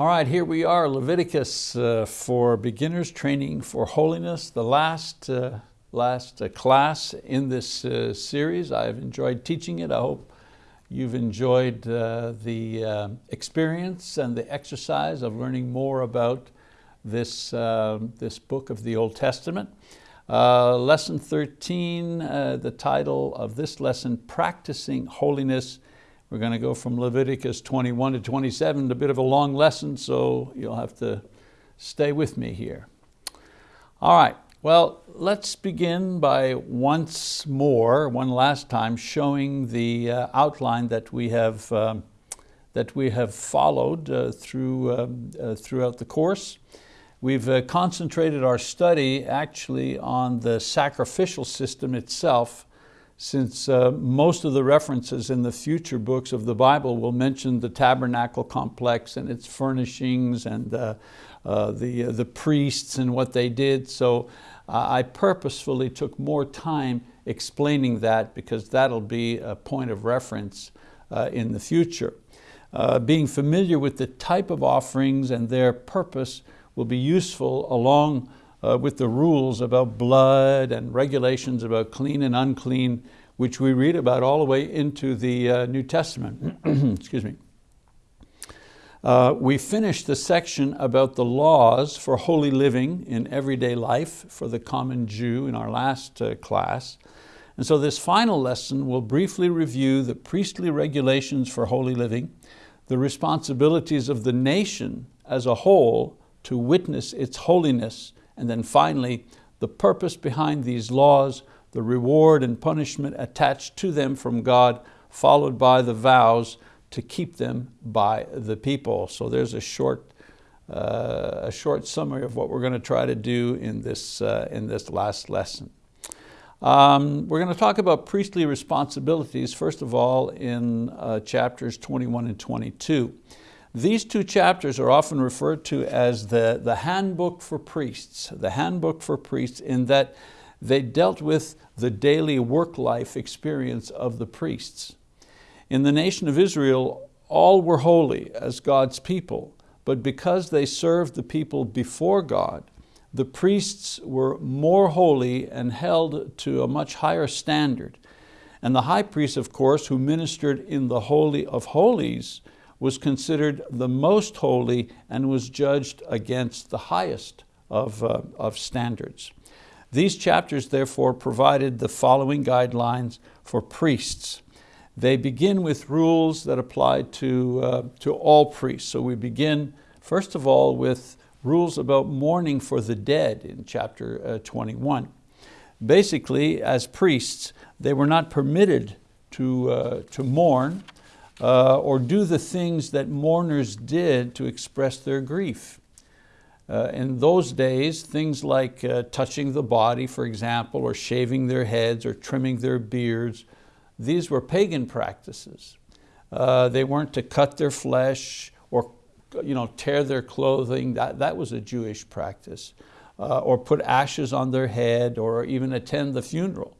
All right, here we are, Leviticus uh, for beginners training for holiness, the last, uh, last uh, class in this uh, series. I've enjoyed teaching it. I hope you've enjoyed uh, the uh, experience and the exercise of learning more about this, this book of the Old Testament. lesson 13, the title of this lesson, Practicing Holiness we're going to go from Leviticus 21 to 27, a bit of a long lesson, so you'll have to stay with me here. All right, well, let's begin by once more, one last time, showing the uh, outline that we have, um, that we have followed uh, through, um, uh, throughout the course. We've uh, concentrated our study actually on the sacrificial system itself, since uh, most of the references in the future books of the Bible will mention the tabernacle complex and its furnishings and uh, uh, the, uh, the priests and what they did. So uh, I purposefully took more time explaining that because that'll be a point of reference uh, in the future. being familiar with the type of offerings and their purpose will be useful along uh, with the rules about blood and regulations about clean and unclean, which we read about all the way into the uh, New Testament. Excuse me. Uh, we finished the section about the laws for holy living in everyday life for the common Jew in our last uh, class. And so this final lesson will briefly review the priestly regulations for holy living, the responsibilities of the nation as a whole to witness its holiness and then finally, the purpose behind these laws, the reward and punishment attached to them from God, followed by the vows to keep them by the people. So there's a short, uh, a short summary of what we're going to try to do in this, uh, in this last lesson. Um, we're going to talk about priestly responsibilities, first of all, in uh, chapters 21 and 22. These two chapters are often referred to as the, the handbook for priests, the handbook for priests in that they dealt with the daily work life experience of the priests. In the nation of Israel, all were holy as God's people, but because they served the people before God, the priests were more holy and held to a much higher standard. And the high priest, of course, who ministered in the Holy of Holies, was considered the most holy and was judged against the highest of, uh, of standards. These chapters therefore provided the following guidelines for priests. They begin with rules that apply to, uh, to all priests. So we begin first of all with rules about mourning for the dead in chapter uh, 21. Basically, as priests, they were not permitted to, uh, to mourn uh, or do the things that mourners did to express their grief. Uh, in those days, things like uh, touching the body, for example, or shaving their heads or trimming their beards, these were pagan practices. Uh, they weren't to cut their flesh or you know, tear their clothing, that, that was a Jewish practice. Uh, or put ashes on their head or even attend the funeral.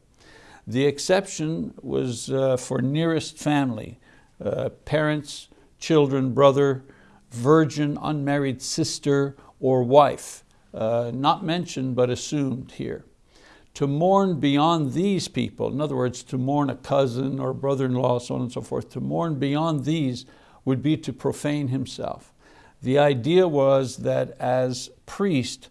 The exception was uh, for nearest family, uh, parents, children, brother, virgin, unmarried sister, or wife. Uh, not mentioned but assumed here. To mourn beyond these people, in other words, to mourn a cousin or brother-in-law, so on and so forth, to mourn beyond these would be to profane himself. The idea was that as priest,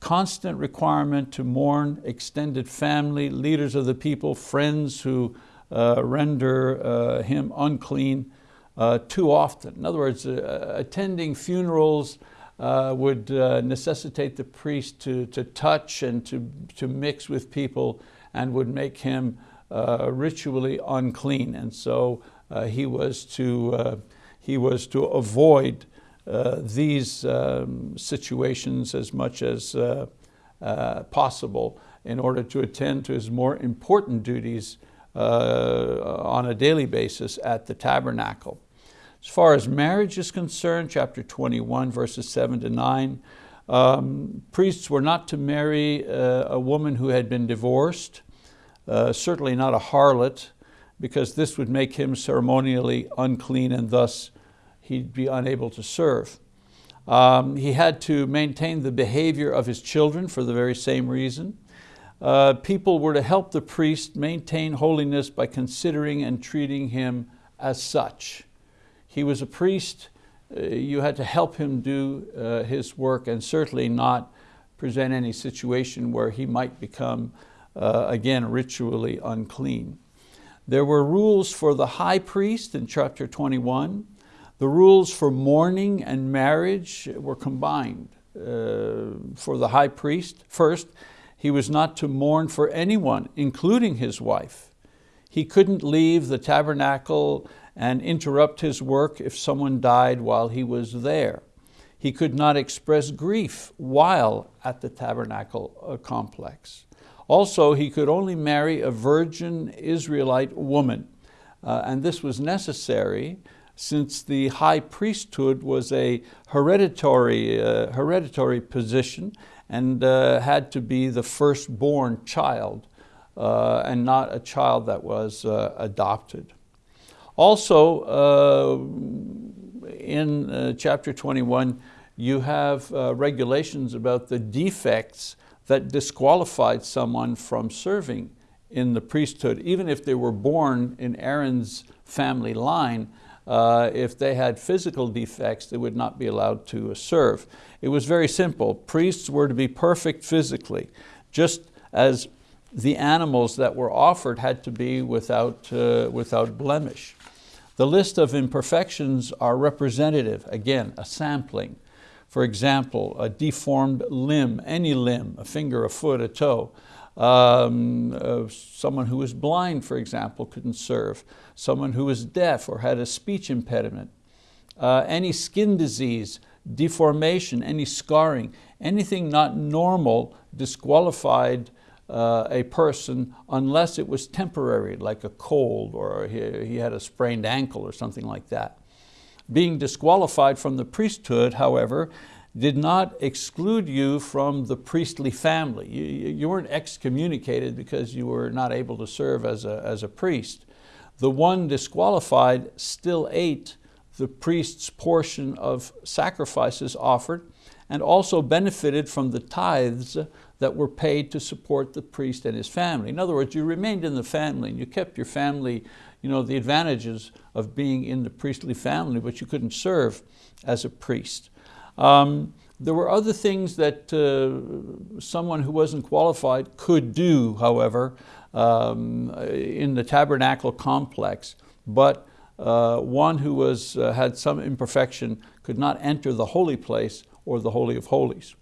constant requirement to mourn extended family, leaders of the people, friends who render uh, him unclean uh, too often. In other words, attending funerals would necessitate the priest to, to touch and to, to mix with people and would make him ritually unclean. And so he, was to, he was to avoid uh, these um, situations as much as uh, uh, possible in order to attend to his more important duties uh, on a daily basis at the tabernacle. As far as marriage is concerned, chapter 21, verses seven to nine, um, priests were not to marry uh, a woman who had been divorced, uh, certainly not a harlot, because this would make him ceremonially unclean and thus he'd be unable to serve. Um, he had to maintain the behavior of his children for the very same reason. Uh, people were to help the priest maintain holiness by considering and treating him as such. He was a priest, uh, you had to help him do uh, his work and certainly not present any situation where he might become, uh, again, ritually unclean. There were rules for the high priest in chapter 21. The rules for mourning and marriage were combined. Uh, for the high priest, first, he was not to mourn for anyone, including his wife. He couldn't leave the tabernacle and interrupt his work if someone died while he was there. He could not express grief while at the tabernacle uh, complex. Also, he could only marry a virgin Israelite woman. Uh, and this was necessary since the high priesthood was a hereditary, uh, hereditary position and uh, had to be the firstborn child uh, and not a child that was uh, adopted. Also, uh, in uh, chapter 21, you have regulations about the defects that disqualified someone from serving in the priesthood, even if they were born in Aaron's family line, uh, if they had physical defects, they would not be allowed to serve. It was very simple. Priests were to be perfect physically, just as the animals that were offered had to be without, uh, without blemish. The list of imperfections are representative, again, a sampling. For example, a deformed limb, any limb, a finger, a foot, a toe, um, uh, someone who was blind, for example, couldn't serve. Someone who was deaf or had a speech impediment. Uh, any skin disease, deformation, any scarring, anything not normal disqualified uh, a person unless it was temporary, like a cold or he, he had a sprained ankle or something like that. Being disqualified from the priesthood, however, did not exclude you from the priestly family. You, you weren't excommunicated because you were not able to serve as a, as a priest. The one disqualified still ate the priest's portion of sacrifices offered and also benefited from the tithes that were paid to support the priest and his family. In other words, you remained in the family and you kept your family, you know, the advantages of being in the priestly family, but you couldn't serve as a priest. Um, there were other things that uh, someone who wasn't qualified could do, however, um, in the tabernacle complex, but uh, one who was, uh, had some imperfection could not enter the holy place or the Holy of Holies.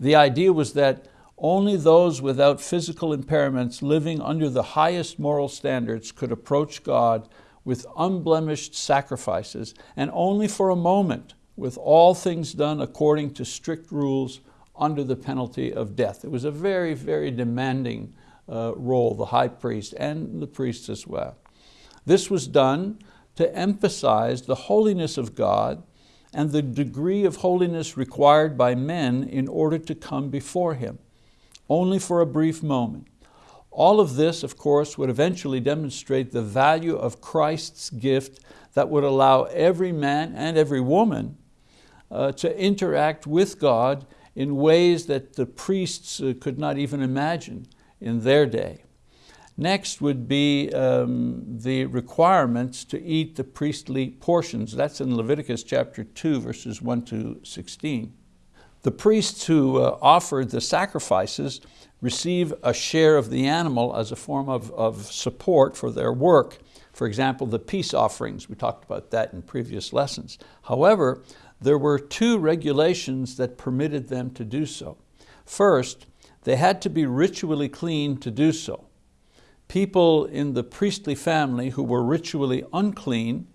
The idea was that only those without physical impairments living under the highest moral standards could approach God with unblemished sacrifices and only for a moment with all things done according to strict rules under the penalty of death. It was a very, very demanding uh, role, the high priest and the priests as well. This was done to emphasize the holiness of God and the degree of holiness required by men in order to come before Him, only for a brief moment. All of this, of course, would eventually demonstrate the value of Christ's gift that would allow every man and every woman uh, to interact with God in ways that the priests uh, could not even imagine in their day. Next would be um, the requirements to eat the priestly portions. That's in Leviticus chapter 2, verses 1 to 16. The priests who uh, offered the sacrifices receive a share of the animal as a form of, of support for their work. For example, the peace offerings, we talked about that in previous lessons. However, there were two regulations that permitted them to do so. First, they had to be ritually clean to do so. People in the priestly family who were ritually unclean,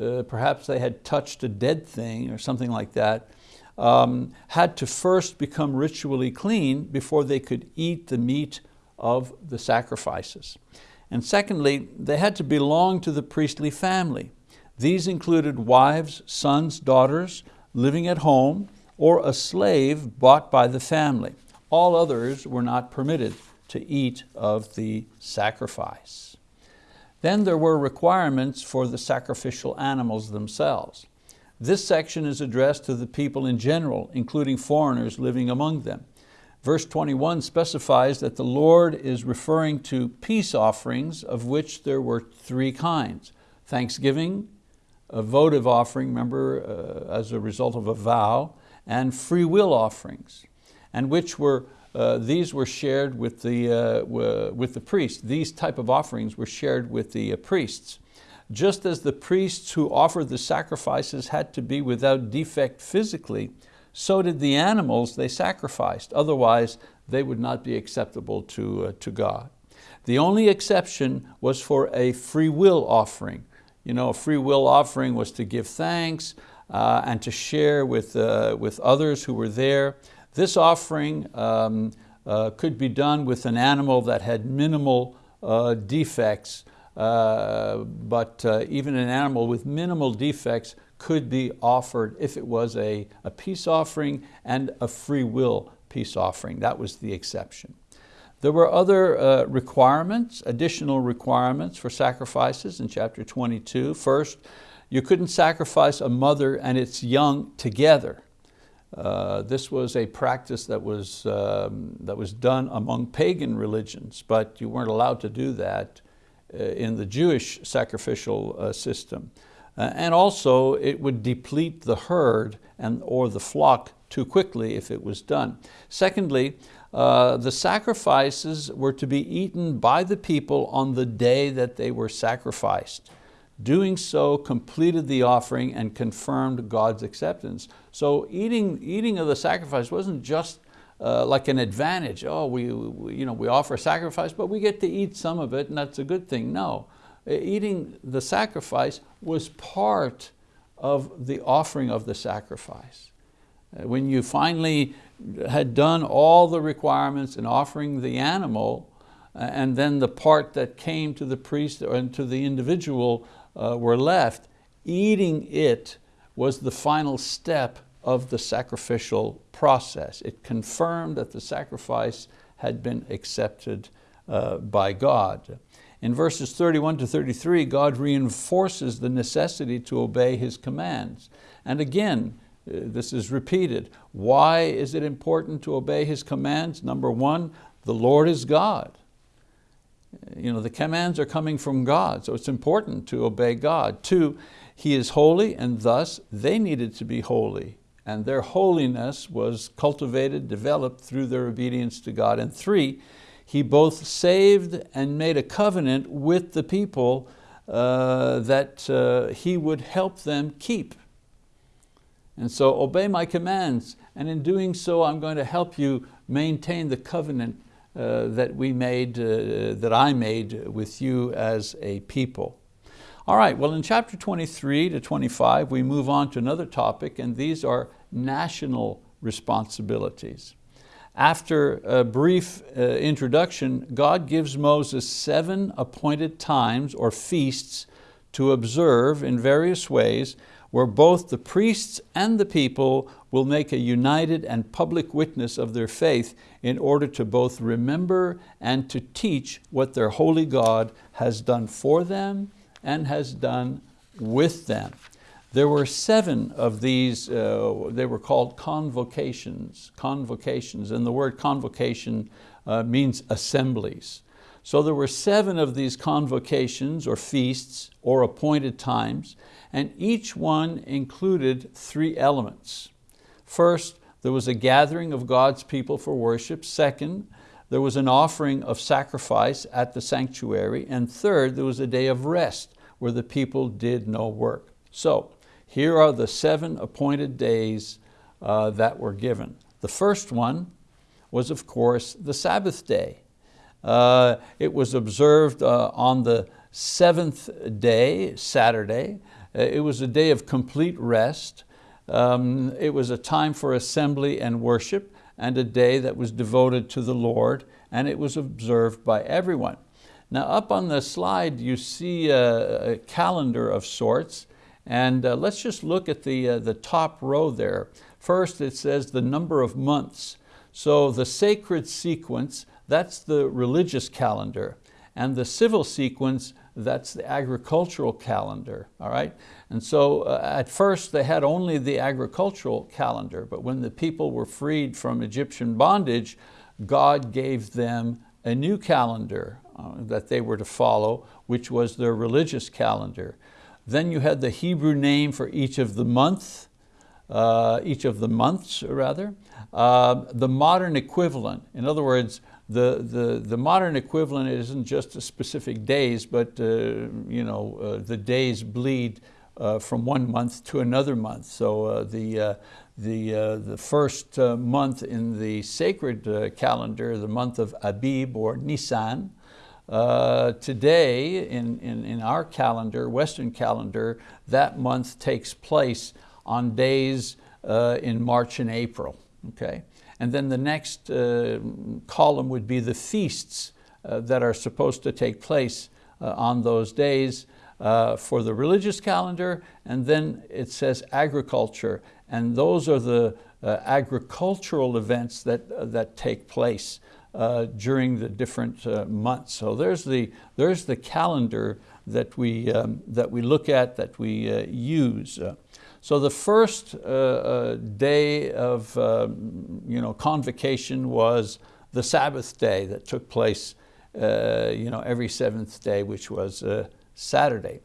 uh, perhaps they had touched a dead thing or something like that, um, had to first become ritually clean before they could eat the meat of the sacrifices. And secondly, they had to belong to the priestly family. These included wives, sons, daughters living at home, or a slave bought by the family. All others were not permitted to eat of the sacrifice. Then there were requirements for the sacrificial animals themselves. This section is addressed to the people in general, including foreigners living among them. Verse 21 specifies that the Lord is referring to peace offerings of which there were three kinds. Thanksgiving, a votive offering, remember, uh, as a result of a vow, and free will offerings, and which were, uh, these were shared with the, uh, with the priest. These type of offerings were shared with the uh, priests. Just as the priests who offered the sacrifices had to be without defect physically, so did the animals they sacrificed. Otherwise, they would not be acceptable to, uh, to God. The only exception was for a free will offering. You know, a free will offering was to give thanks uh, and to share with, uh, with others who were there. This offering um, uh, could be done with an animal that had minimal uh, defects, uh, but even an animal with minimal defects could be offered if it was a, a peace offering and a free will peace offering. That was the exception. There were other uh, requirements, additional requirements for sacrifices in chapter 22. First, you couldn't sacrifice a mother and its young together. Uh, this was a practice that was, um, that was done among pagan religions, but you weren't allowed to do that uh, in the Jewish sacrificial uh, system. Uh, and also it would deplete the herd and, or the flock too quickly if it was done. Secondly, uh, the sacrifices were to be eaten by the people on the day that they were sacrificed. Doing so completed the offering and confirmed God's acceptance. So eating, eating of the sacrifice wasn't just uh, like an advantage. Oh, we, we, you know, we offer a sacrifice, but we get to eat some of it and that's a good thing. No, eating the sacrifice was part of the offering of the sacrifice. Uh, when you finally had done all the requirements in offering the animal, uh, and then the part that came to the priest and to the individual uh, were left, eating it was the final step of the sacrificial process. It confirmed that the sacrifice had been accepted uh, by God. In verses 31 to 33, God reinforces the necessity to obey His commands. And again, this is repeated. Why is it important to obey His commands? Number one, the Lord is God. You know, the commands are coming from God, so it's important to obey God. Two, He is holy and thus they needed to be holy and their holiness was cultivated, developed through their obedience to God. And three, he both saved and made a covenant with the people uh, that uh, he would help them keep. And so obey my commands, and in doing so I'm going to help you maintain the covenant uh, that we made, uh, that I made with you as a people. All right, well in chapter 23 to 25 we move on to another topic and these are national responsibilities. After a brief uh, introduction, God gives Moses seven appointed times or feasts to observe in various ways where both the priests and the people will make a united and public witness of their faith in order to both remember and to teach what their holy God has done for them and has done with them. There were seven of these, uh, they were called convocations, convocations, and the word convocation uh, means assemblies. So there were seven of these convocations or feasts or appointed times, and each one included three elements. First, there was a gathering of God's people for worship. Second, there was an offering of sacrifice at the sanctuary. And third, there was a day of rest where the people did no work. So here are the seven appointed days uh, that were given. The first one was, of course, the Sabbath day. Uh, it was observed uh, on the seventh day, Saturday. Uh, it was a day of complete rest. Um, it was a time for assembly and worship and a day that was devoted to the Lord and it was observed by everyone. Now up on the slide you see a, a calendar of sorts and uh, let's just look at the, uh, the top row there. First it says the number of months. So the sacred sequence, that's the religious calendar. And the civil sequence, that's the agricultural calendar, all right? And so uh, at first they had only the agricultural calendar, but when the people were freed from Egyptian bondage, God gave them a new calendar uh, that they were to follow, which was their religious calendar. Then you had the Hebrew name for each of the month, uh, each of the months rather. Uh, the modern equivalent, in other words, the, the, the modern equivalent isn't just a specific days, but uh, you know, uh, the days bleed uh, from one month to another month. So uh, the, uh, the, uh, the first month in the sacred calendar, the month of Abib or Nisan, today in, in, in our calendar, Western calendar, that month takes place on days in March and April, okay? And then the next uh, column would be the feasts uh, that are supposed to take place uh, on those days uh, for the religious calendar. And then it says agriculture. And those are the uh, agricultural events that, uh, that take place during the different months. So there's the, there's the calendar that we, um, that we look at, that we use. So the first uh, uh, day of um, you know, convocation was the Sabbath day that took place uh, you know, every seventh day, which was uh, Saturday.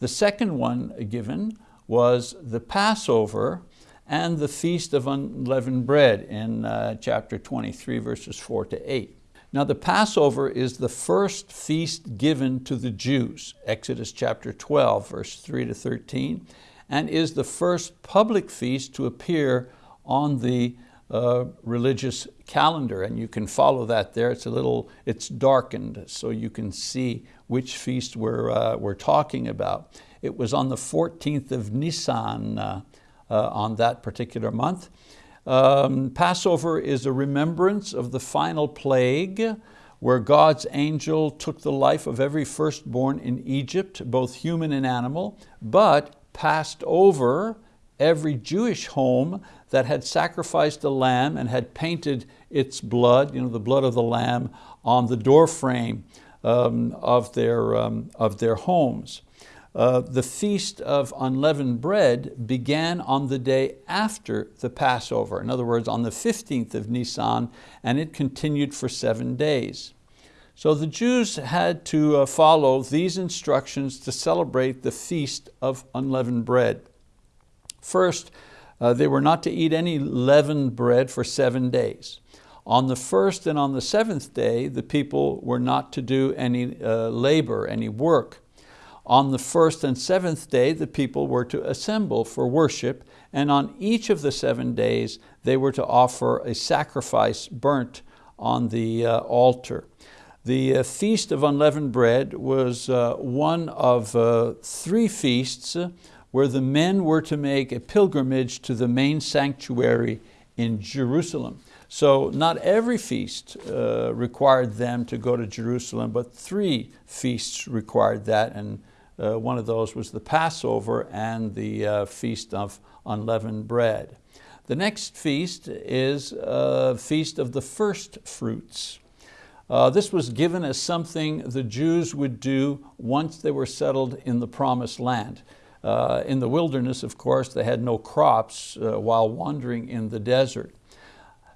The second one given was the Passover and the Feast of Unleavened Bread in uh, chapter 23, verses four to eight. Now the Passover is the first feast given to the Jews, Exodus chapter 12, verse 3 to 13, and is the first public feast to appear on the uh, religious calendar. And you can follow that there. It's a little, it's darkened so you can see which feast we're, uh, we're talking about. It was on the 14th of Nisan uh, uh, on that particular month. Um, Passover is a remembrance of the final plague where God's angel took the life of every firstborn in Egypt, both human and animal, but passed over every Jewish home that had sacrificed a lamb and had painted its blood, you know, the blood of the lamb, on the doorframe um, of, their, um, of their homes. Uh, the Feast of Unleavened Bread began on the day after the Passover, in other words, on the 15th of Nisan, and it continued for seven days. So the Jews had to uh, follow these instructions to celebrate the Feast of Unleavened Bread. First, uh, they were not to eat any leavened bread for seven days. On the first and on the seventh day, the people were not to do any uh, labor, any work. On the first and seventh day, the people were to assemble for worship, and on each of the seven days, they were to offer a sacrifice burnt on the uh, altar. The uh, Feast of Unleavened Bread was uh, one of uh, three feasts where the men were to make a pilgrimage to the main sanctuary in Jerusalem. So not every feast uh, required them to go to Jerusalem, but three feasts required that, and uh, one of those was the Passover and the uh, Feast of Unleavened Bread. The next feast is a Feast of the First Fruits. Uh, this was given as something the Jews would do once they were settled in the promised land. Uh, in the wilderness, of course, they had no crops uh, while wandering in the desert.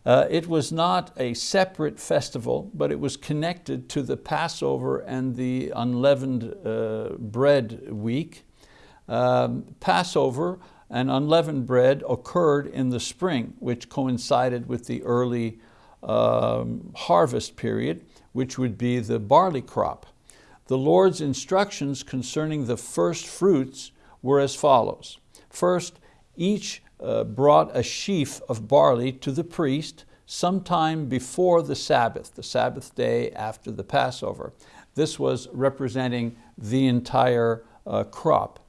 Uh, it was not a separate festival, but it was connected to the Passover and the unleavened uh, bread week. Um, Passover and unleavened bread occurred in the spring, which coincided with the early um, harvest period, which would be the barley crop. The Lord's instructions concerning the first fruits were as follows. First, each uh, brought a sheaf of barley to the priest sometime before the Sabbath, the Sabbath day after the Passover. This was representing the entire uh, crop.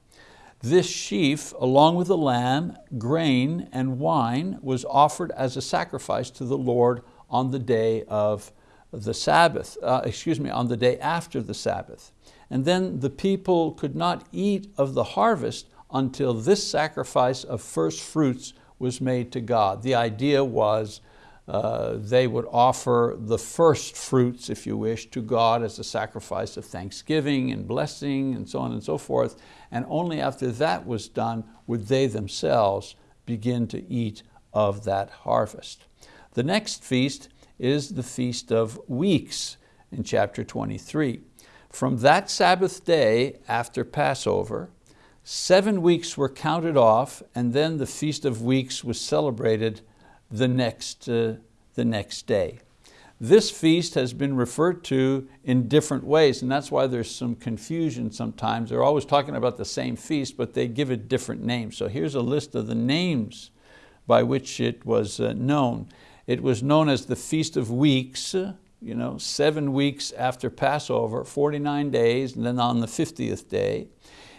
This sheaf, along with the lamb, grain, and wine, was offered as a sacrifice to the Lord on the day of the Sabbath, uh, excuse me, on the day after the Sabbath. And then the people could not eat of the harvest until this sacrifice of first fruits was made to God. The idea was Uh, they would offer the first fruits, if you wish, to God as a sacrifice of thanksgiving and blessing and so on and so forth. And only after that was done would they themselves begin to eat of that harvest. The next feast is the Feast of Weeks in chapter 23. From that Sabbath day after Passover, seven weeks were counted off and then the Feast of Weeks was celebrated the next, uh, the next day. This feast has been referred to in different ways and that's why there's some confusion sometimes. They're always talking about the same feast but they give it different names. So here's a list of the names by which it was uh, known. It was known as the Feast of Weeks, you know, seven weeks after Passover, 49 days, and then on the 50th day.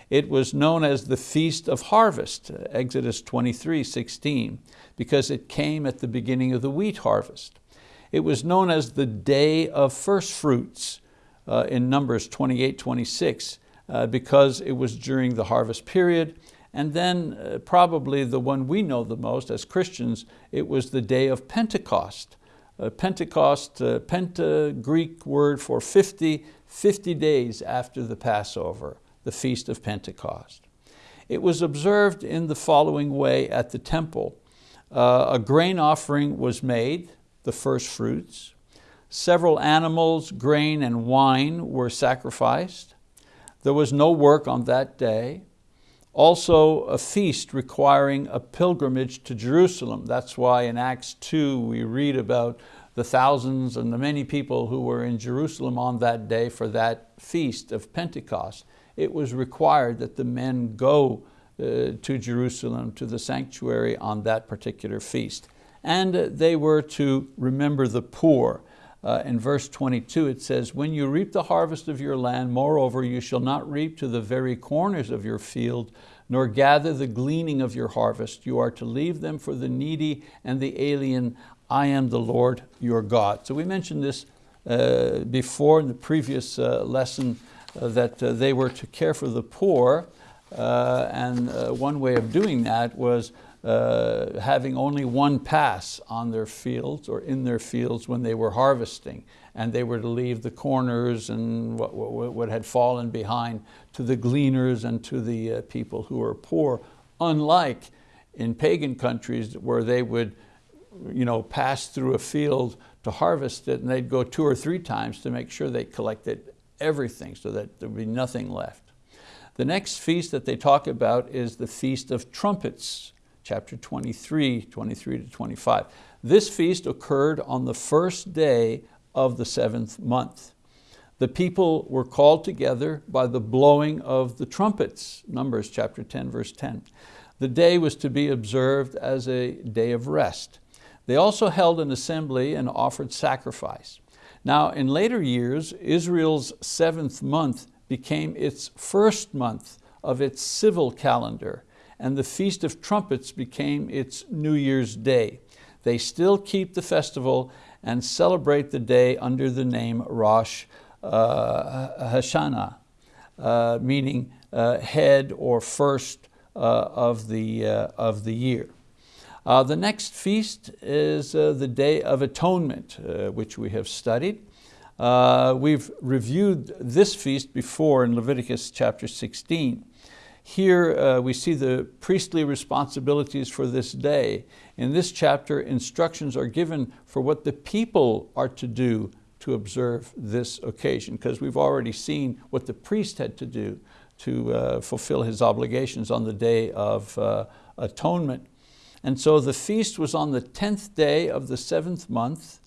It was known as the Feast of Harvest, Exodus 23, 16, because it came at the beginning of the wheat harvest. It was known as the Day of First Fruits uh, in Numbers 28, 26, uh, because it was during the harvest period. And then uh, probably the one we know the most as Christians, it was the day of Pentecost. Uh, Pentecost, uh, Penta, Greek word for 50, 50 days after the Passover the Feast of Pentecost. It was observed in the following way at the temple. Uh, a grain offering was made, the first fruits. Several animals, grain and wine were sacrificed. There was no work on that day. Also a feast requiring a pilgrimage to Jerusalem. That's why in Acts 2 we read about the thousands and the many people who were in Jerusalem on that day for that feast of Pentecost it was required that the men go uh, to Jerusalem, to the sanctuary on that particular feast. And they were to remember the poor. Uh, in verse 22 it says, when you reap the harvest of your land, moreover you shall not reap to the very corners of your field, nor gather the gleaning of your harvest. You are to leave them for the needy and the alien. I am the Lord your God. So we mentioned this uh, before in the previous uh, lesson uh, that uh, they were to care for the poor, uh, and one way of doing that was uh, having only one pass on their fields or in their fields when they were harvesting. And they were to leave the corners and what, what, what had fallen behind to the gleaners and to the uh, people who were poor, unlike in pagan countries where they would you know, pass through a field to harvest it and they'd go two or three times to make sure they collected everything so that there would be nothing left. The next feast that they talk about is the Feast of Trumpets, chapter 23, 23 to 25. This feast occurred on the first day of the seventh month. The people were called together by the blowing of the trumpets, Numbers chapter 10, verse 10. The day was to be observed as a day of rest. They also held an assembly and offered sacrifice. Now in later years, Israel's seventh month became its first month of its civil calendar and the Feast of Trumpets became its New Year's Day. They still keep the festival and celebrate the day under the name Rosh uh, Hashanah, uh, meaning uh, head or first uh, of, the, uh, of the year. Uh, the next feast is the Day of Atonement, which we have studied. We've reviewed this feast before in Leviticus chapter 16. Here uh, we see the priestly responsibilities for this day. In this chapter, instructions are given for what the people are to do to observe this occasion, because we've already seen what the priest had to do to uh, fulfill his obligations on the day of atonement. And so the feast was on the 10th day of the seventh month,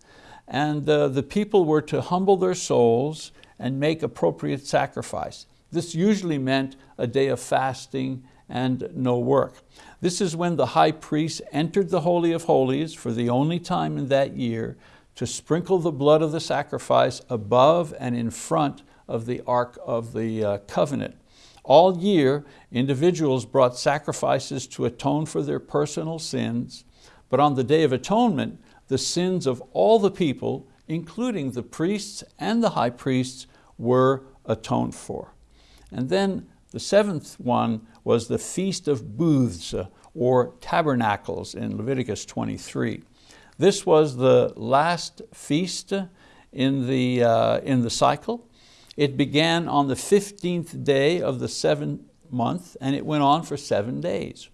and uh, the people were to humble their souls and make appropriate sacrifice. This usually meant a day of fasting and no work. This is when the high priest entered the Holy of Holies for the only time in that year to sprinkle the blood of the sacrifice above and in front of the Ark of the uh, Covenant. All year, individuals brought sacrifices to atone for their personal sins, but on the Day of Atonement, the sins of all the people, including the priests and the high priests, were atoned for. And then the seventh one was the Feast of Booths, or Tabernacles in Leviticus 23. This was the last feast in the, uh, in the cycle. It began on the 15th day of the seventh month and it went on for seven days.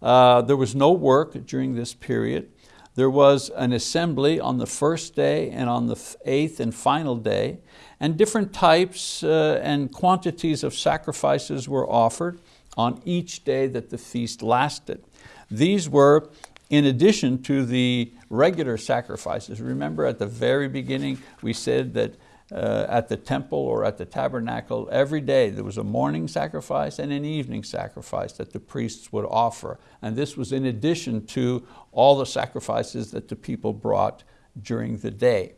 Uh, there was no work during this period. There was an assembly on the first day and on the eighth and final day, and different types uh, and quantities of sacrifices were offered on each day that the feast lasted. These were in addition to the regular sacrifices. Remember at the very beginning we said that uh, at the temple or at the tabernacle, every day there was a morning sacrifice and an evening sacrifice that the priests would offer. And this was in addition to all the sacrifices that the people brought during the day.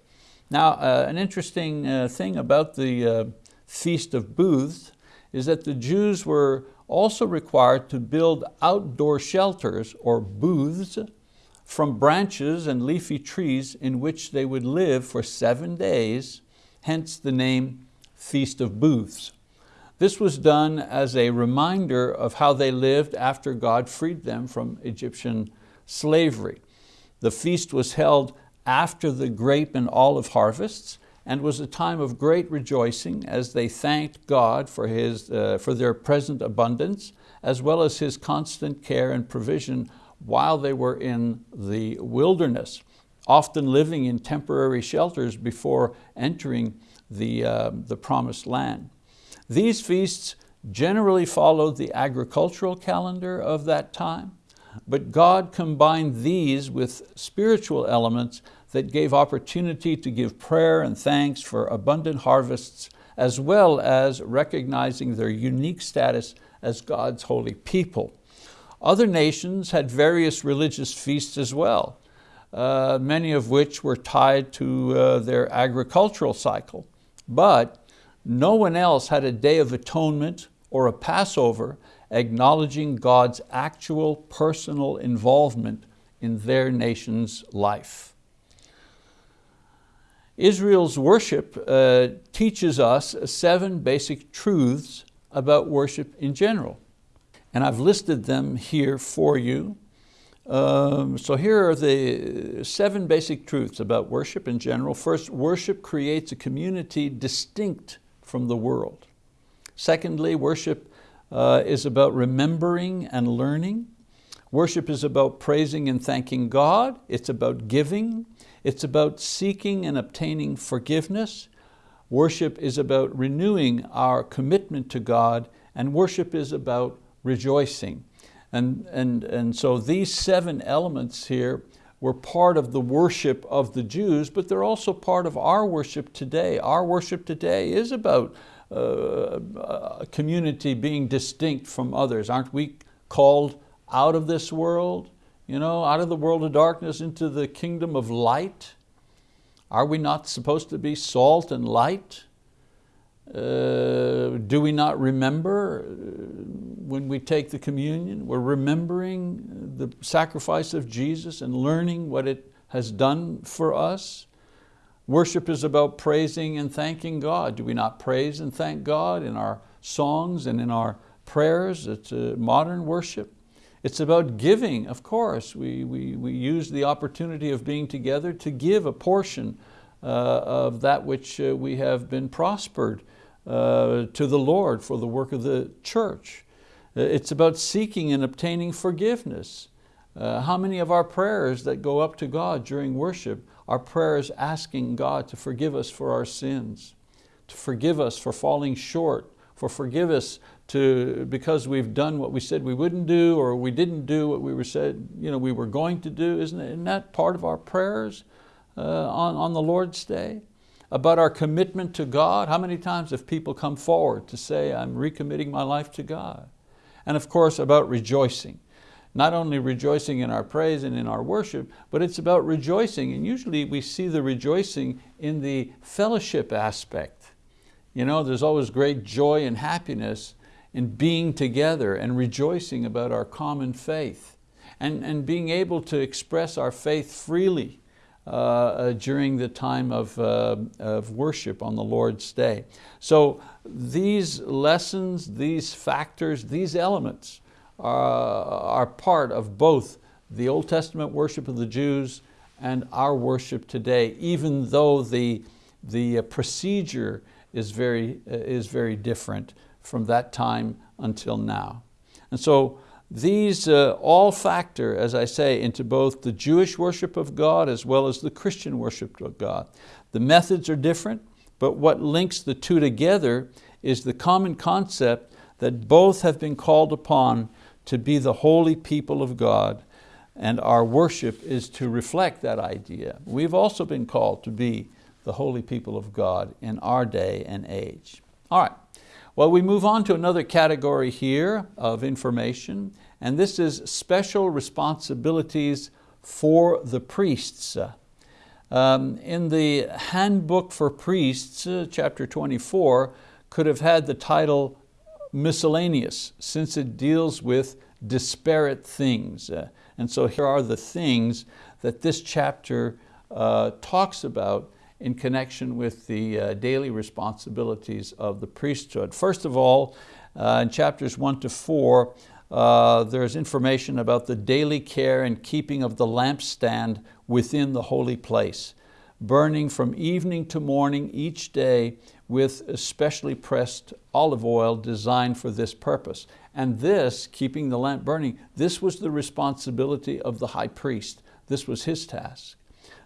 Now, uh, an interesting uh, thing about the uh, Feast of Booths is that the Jews were also required to build outdoor shelters or booths from branches and leafy trees in which they would live for seven days hence the name Feast of Booths. This was done as a reminder of how they lived after God freed them from Egyptian slavery. The feast was held after the grape and olive harvests and was a time of great rejoicing as they thanked God for, his, uh, for their present abundance as well as His constant care and provision while they were in the wilderness often living in temporary shelters before entering the, uh, the promised land. These feasts generally followed the agricultural calendar of that time, but God combined these with spiritual elements that gave opportunity to give prayer and thanks for abundant harvests, as well as recognizing their unique status as God's holy people. Other nations had various religious feasts as well, uh, many of which were tied to uh, their agricultural cycle. But no one else had a day of atonement or a Passover acknowledging God's actual personal involvement in their nation's life. Israel's worship uh, teaches us seven basic truths about worship in general. And I've listed them here for you. Um, so here are the seven basic truths about worship in general. First, worship creates a community distinct from the world. Secondly, worship uh, is about remembering and learning. Worship is about praising and thanking God. It's about giving. It's about seeking and obtaining forgiveness. Worship is about renewing our commitment to God and worship is about rejoicing. And, and, and so these seven elements here were part of the worship of the Jews, but they're also part of our worship today. Our worship today is about uh, a community being distinct from others. Aren't we called out of this world, you know, out of the world of darkness into the kingdom of light? Are we not supposed to be salt and light? Uh, do we not remember uh, when we take the communion? We're remembering the sacrifice of Jesus and learning what it has done for us. Worship is about praising and thanking God. Do we not praise and thank God in our songs and in our prayers? It's modern worship. It's about giving, of course. We, we, we use the opportunity of being together to give a portion uh, of that which uh, we have been prospered uh, to the Lord for the work of the church. Uh, it's about seeking and obtaining forgiveness. Uh, how many of our prayers that go up to God during worship are prayers asking God to forgive us for our sins, to forgive us for falling short, for forgive us to, because we've done what we said we wouldn't do or we didn't do what we were said you know, we were going to do. Isn't, isn't that part of our prayers uh, on, on the Lord's Day? about our commitment to God. How many times have people come forward to say, I'm recommitting my life to God? And of course, about rejoicing. Not only rejoicing in our praise and in our worship, but it's about rejoicing. And usually we see the rejoicing in the fellowship aspect. You know, there's always great joy and happiness in being together and rejoicing about our common faith and, and being able to express our faith freely uh, uh, during the time of, uh, of worship on the Lord's Day. So these lessons, these factors, these elements are, are part of both the Old Testament worship of the Jews and our worship today, even though the, the uh, procedure is very, uh, is very different from that time until now. And so these uh, all factor, as I say, into both the Jewish worship of God as well as the Christian worship of God. The methods are different, but what links the two together is the common concept that both have been called upon to be the holy people of God and our worship is to reflect that idea. We've also been called to be the holy people of God in our day and age. All right, well we move on to another category here of information and this is special responsibilities for the priests. Um, in the Handbook for Priests, uh, chapter 24, could have had the title miscellaneous since it deals with disparate things. Uh, and so here are the things that this chapter uh, talks about in connection with the uh, daily responsibilities of the priesthood. First of all, uh, in chapters one to four, uh, there's information about the daily care and keeping of the lampstand within the holy place, burning from evening to morning each day with especially pressed olive oil designed for this purpose. And this, keeping the lamp burning, this was the responsibility of the high priest. This was his task.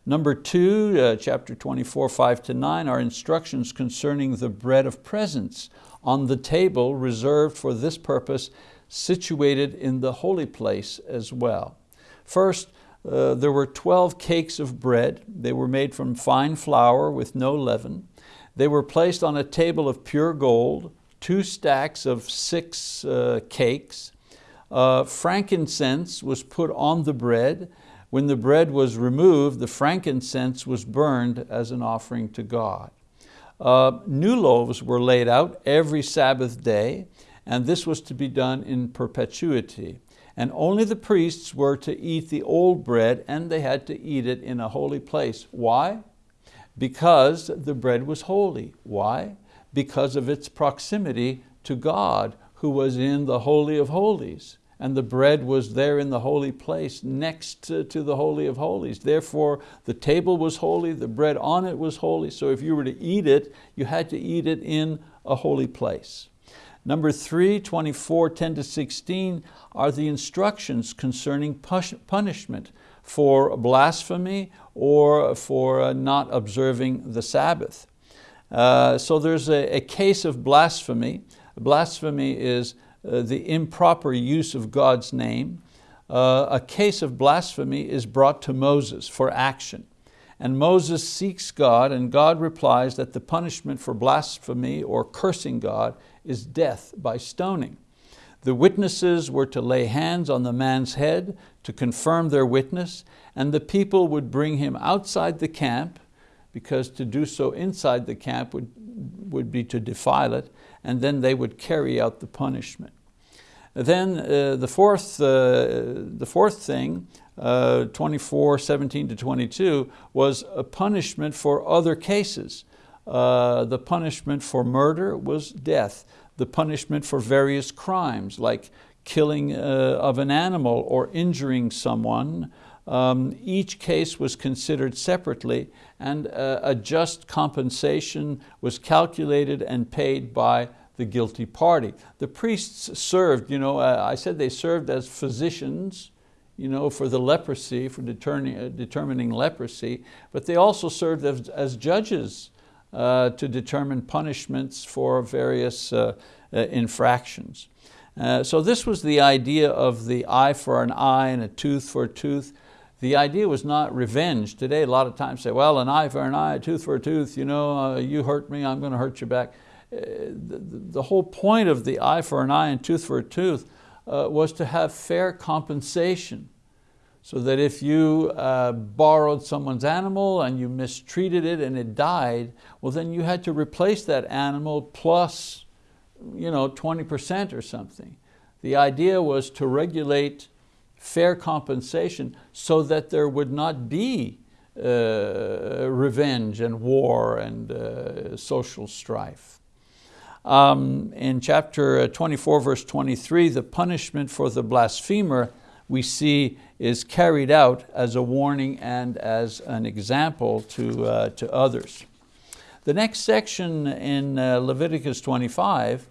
Number two, uh, chapter 24, five to nine, are instructions concerning the bread of presence on the table reserved for this purpose, situated in the holy place as well. First, uh, there were 12 cakes of bread. They were made from fine flour with no leaven. They were placed on a table of pure gold, two stacks of six uh, cakes. Uh, frankincense was put on the bread. When the bread was removed, the frankincense was burned as an offering to God. Uh, new loaves were laid out every Sabbath day, and this was to be done in perpetuity. And only the priests were to eat the old bread, and they had to eat it in a holy place. Why? Because the bread was holy. Why? Because of its proximity to God who was in the Holy of Holies. And the bread was there in the holy place next to, to the Holy of Holies. Therefore, the table was holy, the bread on it was holy, so if you were to eat it, you had to eat it in a holy place. Number three, 24, 10 to 16, are the instructions concerning punishment for blasphemy or for uh, not observing the Sabbath. Uh, so there's a, a, case of blasphemy. Blasphemy is uh, the improper use of God's name. Uh, a case of blasphemy is brought to Moses for action. And Moses seeks God and God replies that the punishment for blasphemy or cursing God is death by stoning. The witnesses were to lay hands on the man's head to confirm their witness, and the people would bring him outside the camp, because to do so inside the camp would, would be to defile it, and then they would carry out the punishment. Then uh, the, fourth, uh, the fourth thing, uh, 24, 17 to 22, was a punishment for other cases. Uh, the punishment for murder was death the punishment for various crimes like killing uh, of an animal or injuring someone. Um, each case was considered separately and uh, a just compensation was calculated and paid by the guilty party. The priests served, you know, uh, I said they served as physicians you know, for the leprosy, for determining, uh, determining leprosy, but they also served as, as judges uh, to determine punishments for various uh, infractions. Uh, so this was the idea of the eye for an eye and a tooth for a tooth. The idea was not revenge. Today a lot of times say, well, an eye for an eye, a tooth for a tooth, you know, uh, you hurt me, I'm going to hurt you back. Uh, the, the, whole point of the eye for an eye and tooth for a tooth uh, was to have fair compensation so that if you uh, borrowed someone's animal and you mistreated it and it died, well then you had to replace that animal plus you know, 20% or something. The idea was to regulate fair compensation so that there would not be uh, revenge and war and uh, social strife. Um, in chapter 24, verse 23, the punishment for the blasphemer we see is carried out as a warning and as an example to, uh, to others. The next section in uh, Leviticus 25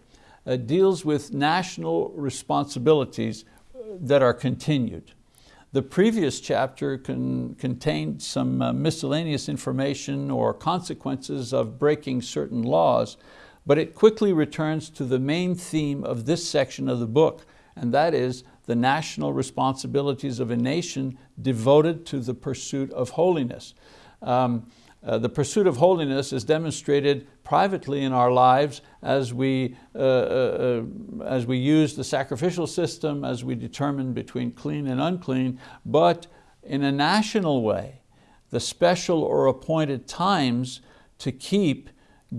uh, deals with national responsibilities that are continued. The previous chapter con contained some uh, miscellaneous information or consequences of breaking certain laws, but it quickly returns to the main theme of this section of the book, and that is the national responsibilities of a nation devoted to the pursuit of holiness. Um, uh, the pursuit of holiness is demonstrated privately in our lives as we, uh, uh, uh, as we use the sacrificial system, as we determine between clean and unclean, but in a national way, the special or appointed times to keep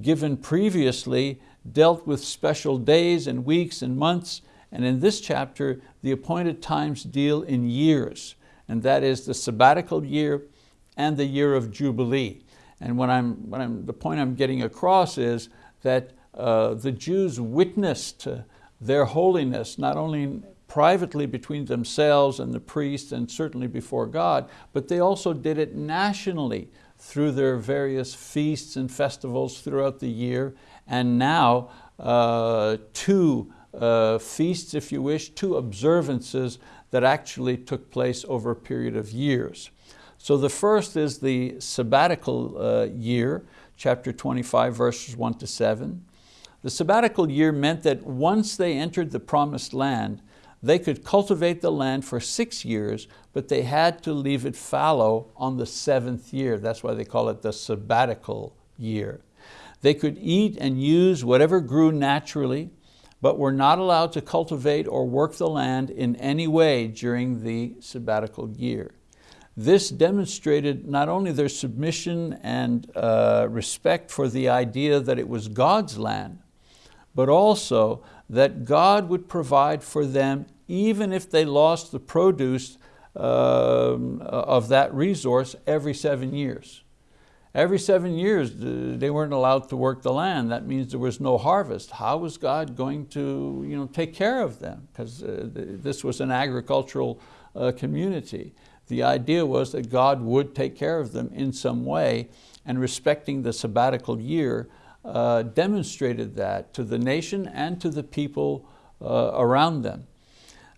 given previously dealt with special days and weeks and months, and in this chapter, the appointed times deal in years, and that is the sabbatical year and the year of Jubilee. And what I'm, what I'm, the point I'm getting across is that uh, the Jews witnessed their holiness, not only privately between themselves and the priests and certainly before God, but they also did it nationally through their various feasts and festivals throughout the year. And now uh, two uh, feasts, if you wish, two observances that actually took place over a period of years. So the first is the sabbatical uh, year, chapter 25, verses one to seven. The sabbatical year meant that once they entered the promised land, they could cultivate the land for six years, but they had to leave it fallow on the seventh year. That's why they call it the sabbatical year. They could eat and use whatever grew naturally, but were not allowed to cultivate or work the land in any way during the sabbatical year. This demonstrated not only their submission and uh, respect for the idea that it was God's land, but also that God would provide for them even if they lost the produce uh, of that resource every seven years. Every seven years, they weren't allowed to work the land. That means there was no harvest. How was God going to you know, take care of them? Because uh, this was an agricultural uh, community. The idea was that God would take care of them in some way and respecting the sabbatical year uh, demonstrated that to the nation and to the people uh, around them.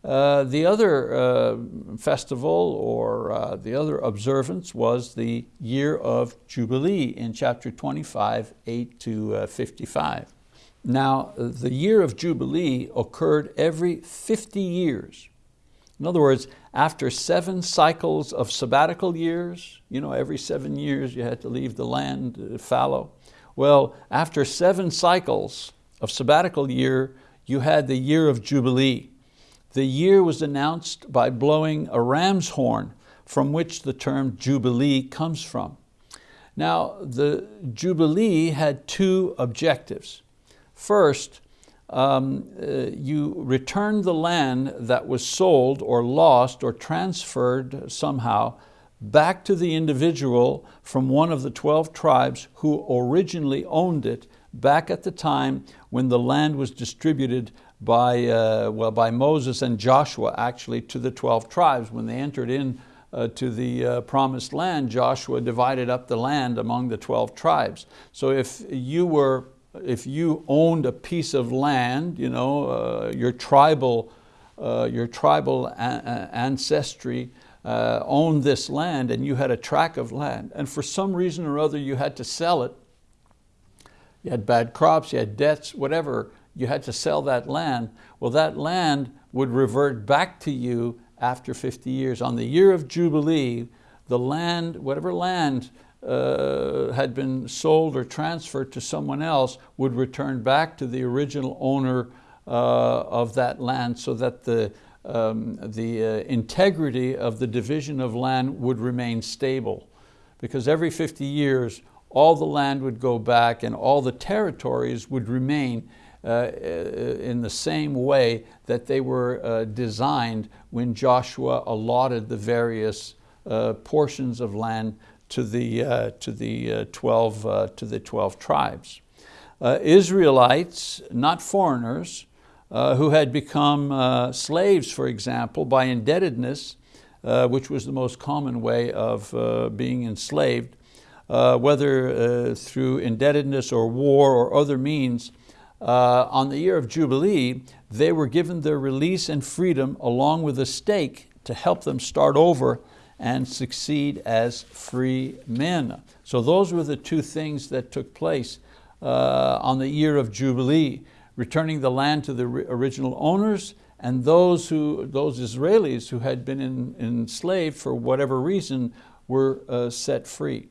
Uh, the other uh, festival or uh, the other observance was the year of Jubilee in chapter 25, 8 to uh, 55. Now, the year of Jubilee occurred every 50 years. In other words, after seven cycles of sabbatical years, you know, every seven years you had to leave the land fallow. Well, after seven cycles of sabbatical year, you had the year of Jubilee. The year was announced by blowing a ram's horn from which the term Jubilee comes from. Now, the Jubilee had two objectives. First, um, uh, you return the land that was sold or lost or transferred somehow back to the individual from one of the 12 tribes who originally owned it back at the time when the land was distributed by, uh, well, by Moses and Joshua actually to the 12 tribes. When they entered in uh, to the uh, promised land, Joshua divided up the land among the 12 tribes. So if you were if you owned a piece of land, you know, uh, your tribal, uh, your tribal ancestry uh, owned this land and you had a tract of land and for some reason or other you had to sell it, you had bad crops, you had debts, whatever, you had to sell that land, well that land would revert back to you after 50 years. On the year of Jubilee, the land, whatever land uh, had been sold or transferred to someone else would return back to the original owner uh, of that land so that the, um, the uh, integrity of the division of land would remain stable. Because every 50 years, all the land would go back and all the territories would remain uh, uh in the same way that they were uh, designed when Joshua allotted the various portions of land to the, uh, to the, uh, 12, uh, to the 12 tribes. Uh, Israelites, not foreigners, uh, who had become uh, slaves, for example, by indebtedness, which was the most common way of being enslaved, whether through indebtedness or war or other means, on the year of Jubilee, they were given their release and freedom along with a stake to help them start over and succeed as free men. So those were the two things that took place uh, on the year of Jubilee, returning the land to the original owners and those, who, those Israelis who had been in, enslaved for whatever reason were uh, set free.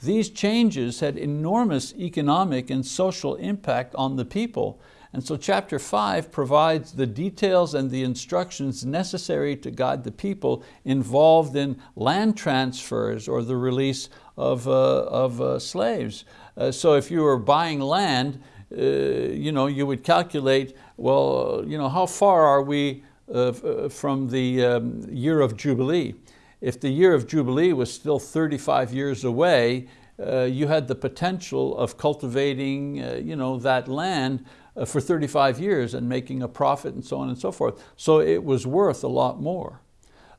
These changes had enormous economic and social impact on the people and so chapter five provides the details and the instructions necessary to guide the people involved in land transfers or the release of, uh, of uh, slaves. Uh, so if you were buying land, uh, you, know, you would calculate, well, you know, how far are we uh, uh, from the um, year of Jubilee? If the year of Jubilee was still 35 years away, you had the potential of cultivating you know, that land for 35 years and making a profit and so on and so forth. So it was worth a lot more.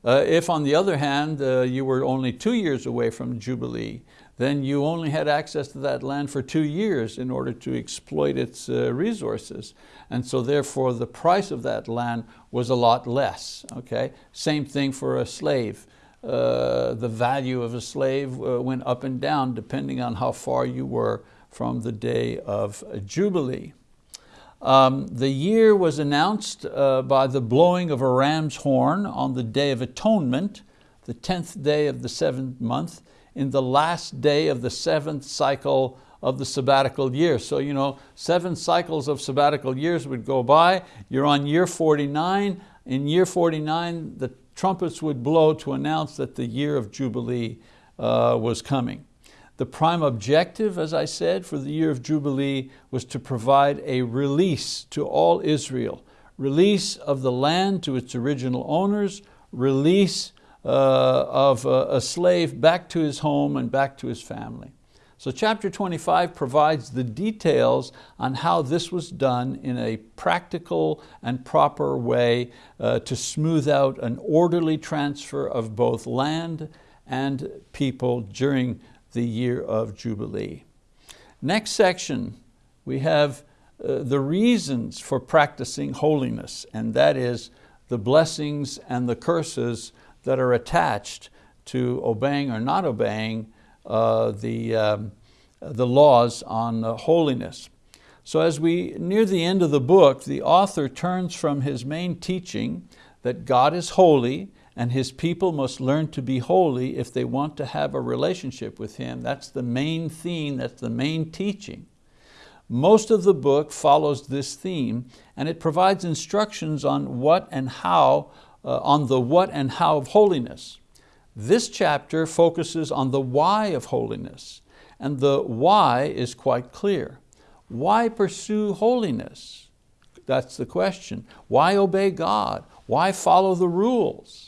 Uh, if on the other hand, uh, you were only two years away from Jubilee, then you only had access to that land for two years in order to exploit its uh, resources. And so therefore the price of that land was a lot less, okay? Same thing for a slave. Uh, the value of a slave uh, went up and down depending on how far you were from the day of Jubilee. Um, the year was announced uh, by the blowing of a ram's horn on the Day of Atonement, the 10th day of the seventh month, in the last day of the seventh cycle of the sabbatical year. So you know, seven cycles of sabbatical years would go by, you're on year 49, in year 49 the trumpets would blow to announce that the year of Jubilee uh, was coming. The prime objective, as I said, for the year of Jubilee was to provide a release to all Israel, release of the land to its original owners, release uh, of a, a slave back to his home and back to his family. So chapter 25 provides the details on how this was done in a practical and proper way uh, to smooth out an orderly transfer of both land and people during the year of Jubilee. Next section, we have uh, the reasons for practicing holiness, and that is the blessings and the curses that are attached to obeying or not obeying uh, the, um, the laws on uh, holiness. So as we near the end of the book, the author turns from his main teaching that God is holy and His people must learn to be holy if they want to have a relationship with Him. That's the main theme, that's the main teaching. Most of the book follows this theme and it provides instructions on what and how, uh, on the what and how of holiness. This chapter focuses on the why of holiness and the why is quite clear. Why pursue holiness? That's the question. Why obey God? Why follow the rules?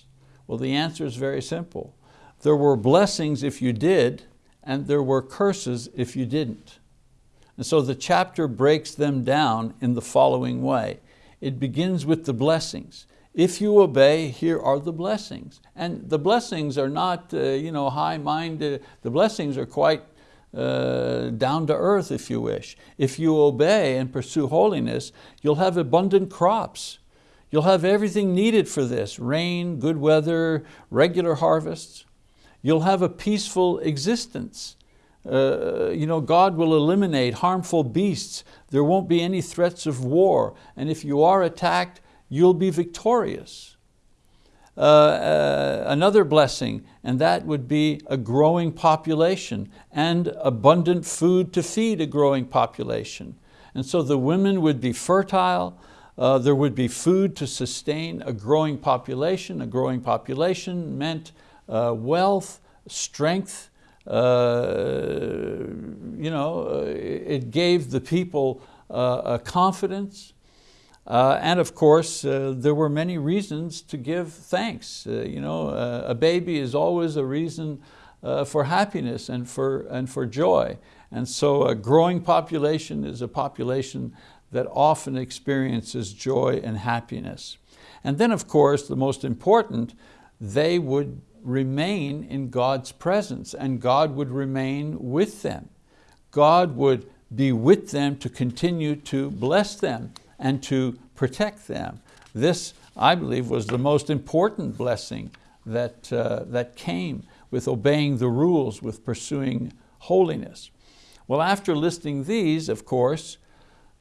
Well, the answer is very simple. There were blessings if you did, and there were curses if you didn't. And so the chapter breaks them down in the following way. It begins with the blessings. If you obey, here are the blessings. And the blessings are not uh, you know, high-minded, the blessings are quite uh, down to earth if you wish. If you obey and pursue holiness, you'll have abundant crops. You'll have everything needed for this, rain, good weather, regular harvests. You'll have a peaceful existence. Uh, you know, God will eliminate harmful beasts. There won't be any threats of war. And if you are attacked, you'll be victorious. Uh, uh, another blessing, and that would be a growing population and abundant food to feed a growing population. And so the women would be fertile, uh, there would be food to sustain a growing population. A growing population meant uh, wealth, strength, uh, you know, uh, it gave the people uh, a confidence. Uh, and of course, there were many reasons to give thanks. you know, a baby is always a reason for happiness and for, and for joy. And so a growing population is a population that often experiences joy and happiness. And then of course, the most important, they would remain in God's presence and God would remain with them. God would be with them to continue to bless them and to protect them. This, I believe, was the most important blessing that, uh, that came with obeying the rules, with pursuing holiness. Well, after listing these, of course,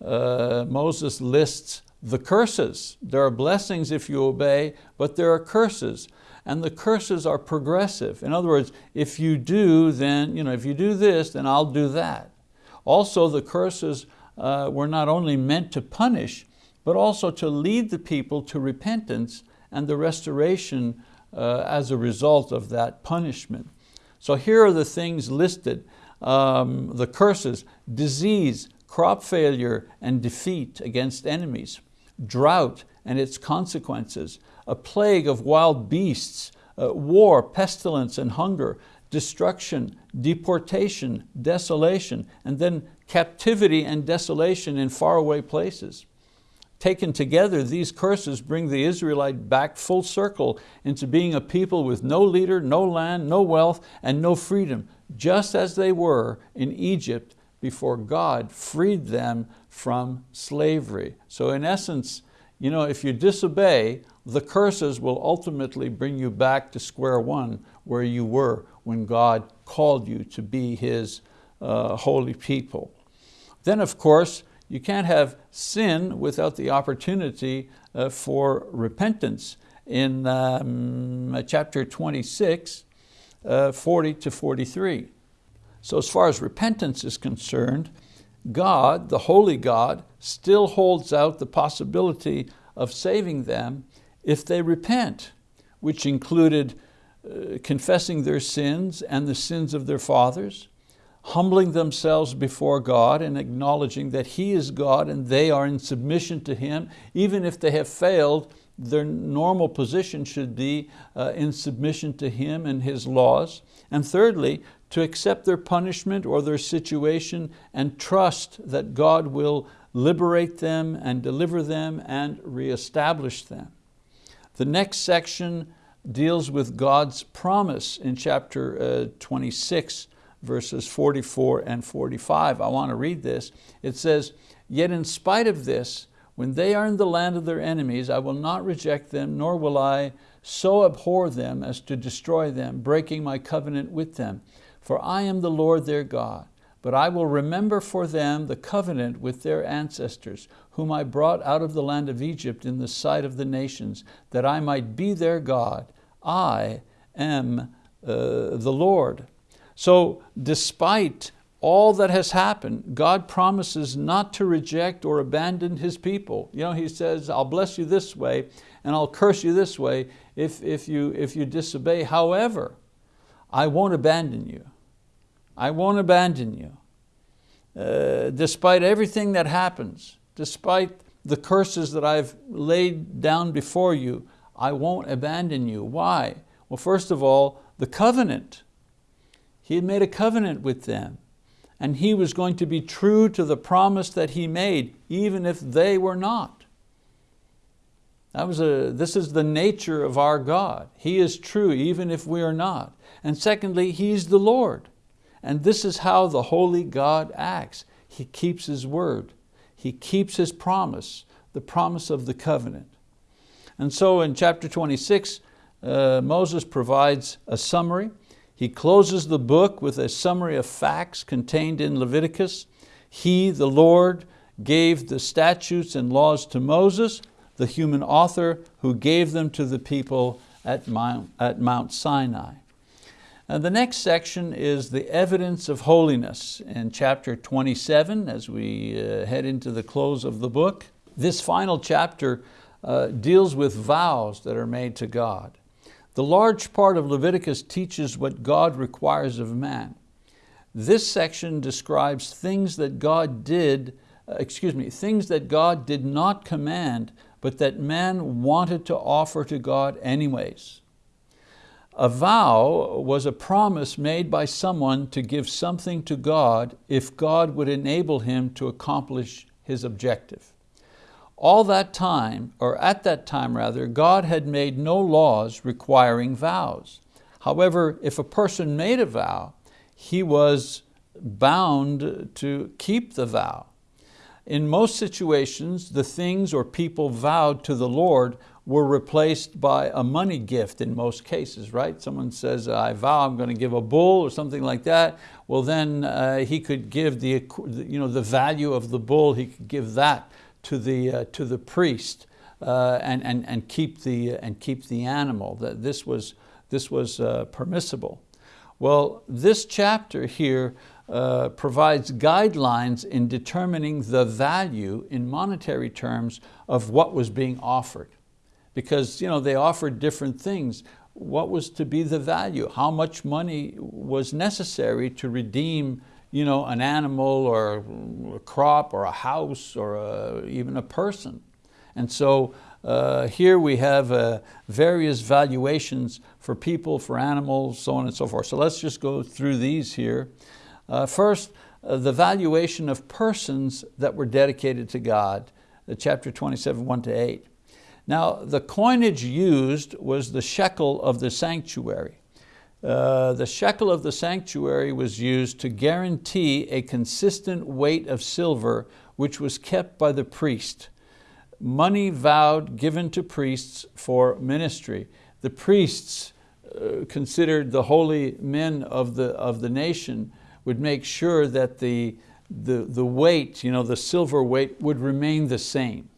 uh, Moses lists the curses. There are blessings if you obey, but there are curses. And the curses are progressive. In other words, if you do, then, you know, if you do this, then I'll do that. Also, the curses uh, were not only meant to punish, but also to lead the people to repentance and the restoration uh, as a result of that punishment. So here are the things listed, um, the curses, disease, crop failure and defeat against enemies, drought and its consequences, a plague of wild beasts, uh, war, pestilence and hunger, destruction, deportation, desolation, and then captivity and desolation in faraway places. Taken together, these curses bring the Israelite back full circle into being a people with no leader, no land, no wealth, and no freedom, just as they were in Egypt before God freed them from slavery. So in essence, you know, if you disobey, the curses will ultimately bring you back to square one where you were when God called you to be His uh, holy people. Then of course, you can't have sin without the opportunity uh, for repentance. In um, chapter 26, uh, 40 to 43. So as far as repentance is concerned, God, the holy God, still holds out the possibility of saving them if they repent, which included uh, confessing their sins and the sins of their fathers, humbling themselves before God and acknowledging that He is God and they are in submission to Him, even if they have failed, their normal position should be uh, in submission to Him and His laws. And thirdly, to accept their punishment or their situation and trust that God will liberate them and deliver them and reestablish them. The next section deals with God's promise in chapter uh, 26, verses 44 and 45. I want to read this. It says, Yet in spite of this, when they are in the land of their enemies, I will not reject them, nor will I so abhor them as to destroy them, breaking my covenant with them. For I am the Lord their God, but I will remember for them the covenant with their ancestors, whom I brought out of the land of Egypt in the sight of the nations, that I might be their God. I am uh, the Lord. So despite all that has happened, God promises not to reject or abandon His people. You know, He says, I'll bless you this way and I'll curse you this way if, if, you, if you disobey. However, I won't abandon you. I won't abandon you. Uh, despite everything that happens, despite the curses that I've laid down before you, I won't abandon you. Why? Well, first of all, the covenant. He had made a covenant with them and He was going to be true to the promise that He made, even if they were not. That was a, this is the nature of our God. He is true even if we are not. And secondly, He's the Lord. And this is how the holy God acts. He keeps His word. He keeps His promise, the promise of the covenant. And so in chapter 26, uh, Moses provides a summary he closes the book with a summary of facts contained in Leviticus. He, the Lord, gave the statutes and laws to Moses, the human author who gave them to the people at Mount, at Mount Sinai. And the next section is the evidence of holiness in chapter 27 as we uh, head into the close of the book. This final chapter uh, deals with vows that are made to God. The large part of Leviticus teaches what God requires of man. This section describes things that God did, uh, excuse me, things that God did not command, but that man wanted to offer to God anyways. A vow was a promise made by someone to give something to God if God would enable him to accomplish his objective. all that time, or at that time rather, God had made no laws requiring vows. However, if a person made a vow, he was bound to keep the vow. In most situations, the things or people vowed to the Lord were replaced by a money gift in most cases, right? Someone says, I vow I'm going to give a bull or something like that. Well then uh, he could give the, you know, the value of the bull, he could give that to the, uh, to the priest uh, and, and, and, keep the, and keep the animal. That this was, this was uh, permissible. Well, this chapter here uh, provides guidelines in determining the value in monetary terms of what was being offered because you know, they offered different things. What was to be the value? How much money was necessary to redeem you know, an animal or a crop or a house or a, even a person? And so uh, here we have uh, various valuations for people, for animals, so on and so forth. So let's just go through these here. Uh, first, uh, the valuation of persons that were dedicated to God, uh, chapter 27, 1 to 8. Now, the coinage used was the shekel of the sanctuary. Uh, the shekel of the sanctuary was used to guarantee a consistent weight of silver which was kept by the priest. Money vowed given to priests for ministry. The priests, uh, considered the holy men of the, of the nation, would make sure that the, the, the weight, you know, the silver weight would remain the same.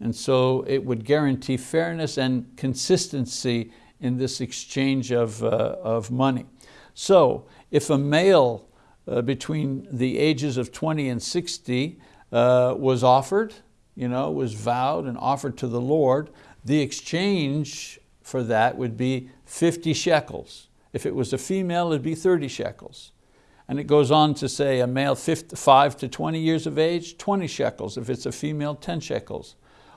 And so it would guarantee fairness and consistency in this exchange of, uh, of money. So if a male uh, between the ages of 20 and 60 uh, was offered, you know, was vowed and offered to the Lord, the exchange for that would be 50 shekels. If it was a female, it'd be 30 shekels. And it goes on to say a male 5 to 20 years of age, 20 shekels. If it's a female, 10 shekels.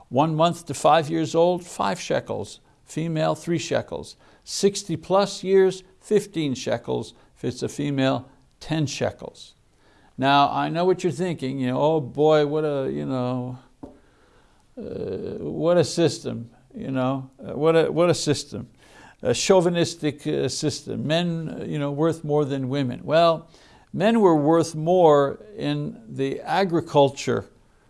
One month to five years old, five shekels. Female, three shekels. 60 plus years, 15 shekels. If it's a female, 10 shekels. Now, I know what you're thinking, you know, oh boy, what a, you know, uh, what a system, you know, uh, what, a, what a system. A chauvinistic uh, system, men you know, worth more than women. Well, men were worth more in the agriculture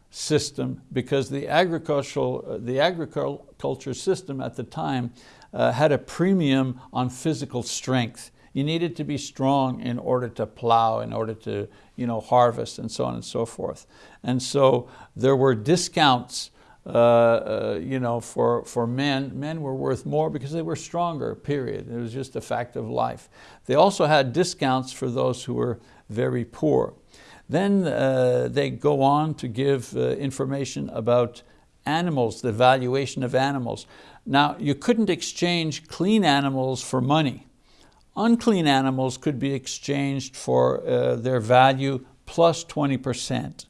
system because the agricultural, uh, the agriculture system at the time uh, had a premium on physical strength. You needed to be strong in order to plow, in order to you know, harvest and so on and so forth. And so there were discounts uh, uh, you know, for, for men. Men were worth more because they were stronger, period. It was just a fact of life. They also had discounts for those who were very poor. Then uh, they go on to give uh, information about animals, the valuation of animals. Now, you couldn't exchange clean animals for money. Unclean animals could be exchanged for uh, their value plus 20%.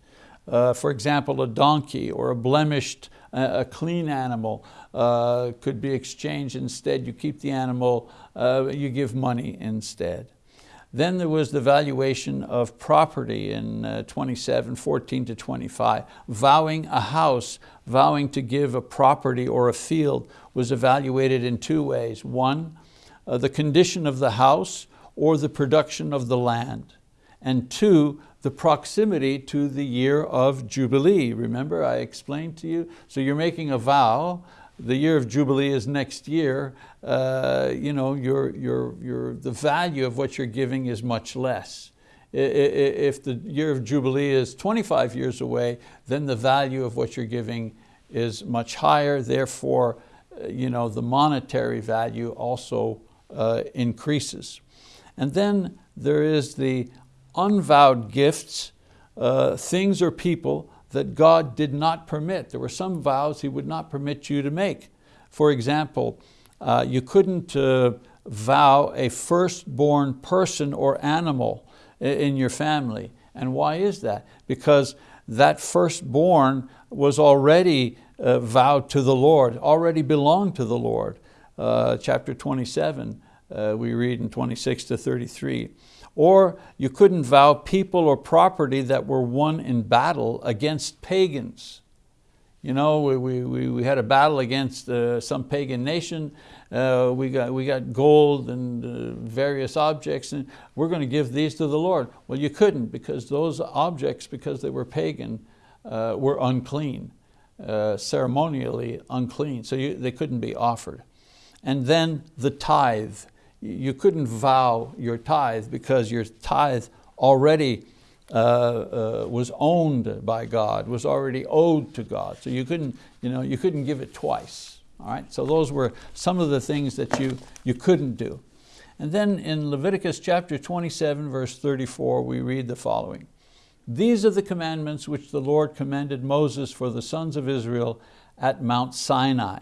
Uh, for example, a donkey or a blemished, uh, a clean animal uh, could be exchanged instead. You keep the animal, uh, you give money instead. Then there was the valuation of property in uh, 27, 14 to 25. Vowing a house, vowing to give a property or a field was evaluated in two ways. One, the condition of the house or the production of the land. And two, the proximity to the year of Jubilee. Remember I explained to you? So you're making a vow the year of Jubilee is next year, uh, you know, your, your, your, the value of what you're giving is much less. If the year of Jubilee is 25 years away, then the value of what you're giving is much higher, therefore uh, you know, the monetary value also uh, increases. And then there is the unvowed gifts, uh, things or people that God did not permit. There were some vows He would not permit you to make. For example, uh, you couldn't uh, vow a firstborn person or animal in your family. And why is that? Because that firstborn was already uh, vowed to the Lord, already belonged to the Lord. Uh, chapter 27, uh, we read in 26 to 33. Or you couldn't vow people or property that were won in battle against pagans. You know, we, we, we had a battle against uh, some pagan nation. Uh, we, got, we got gold and uh, various objects and we're going to give these to the Lord. Well, you couldn't because those objects, because they were pagan, uh, were unclean, uh, ceremonially unclean. So you, they couldn't be offered. And then the tithe. You couldn't vow your tithe because your tithe already uh, uh, was owned by God, was already owed to God. So you couldn't, you know, you couldn't give it twice. All right, so those were some of the things that you, you couldn't do. And then in Leviticus chapter 27, verse 34, we read the following. These are the commandments which the Lord commanded Moses for the sons of Israel at Mount Sinai.